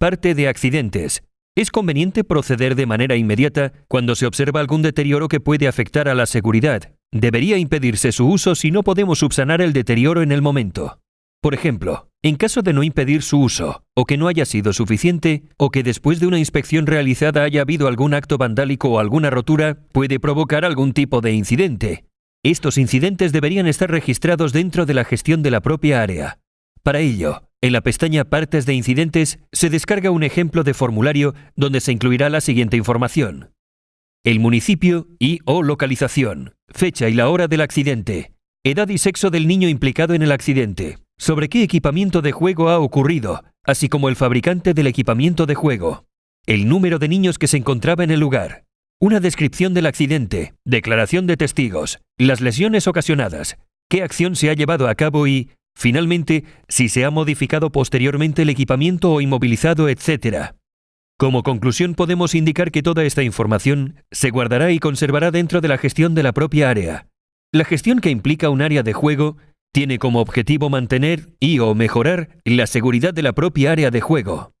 Parte de accidentes. Es conveniente proceder de manera inmediata cuando se observa algún deterioro que puede afectar a la seguridad. Debería impedirse su uso si no podemos subsanar el deterioro en el momento. Por ejemplo, en caso de no impedir su uso, o que no haya sido suficiente, o que después de una inspección realizada haya habido algún acto vandálico o alguna rotura, puede provocar algún tipo de incidente. Estos incidentes deberían estar registrados dentro de la gestión de la propia área. Para ello, en la pestaña Partes de incidentes se descarga un ejemplo de formulario donde se incluirá la siguiente información. El municipio y o localización, fecha y la hora del accidente, edad y sexo del niño implicado en el accidente, sobre qué equipamiento de juego ha ocurrido, así como el fabricante del equipamiento de juego, el número de niños que se encontraba en el lugar, una descripción del accidente, declaración de testigos, las lesiones ocasionadas, qué acción se ha llevado a cabo y, finalmente, si se ha modificado posteriormente el equipamiento o inmovilizado, etc. Como conclusión podemos indicar que toda esta información se guardará y conservará dentro de la gestión de la propia área. La gestión que implica un área de juego tiene como objetivo mantener y o mejorar la seguridad de la propia área de juego.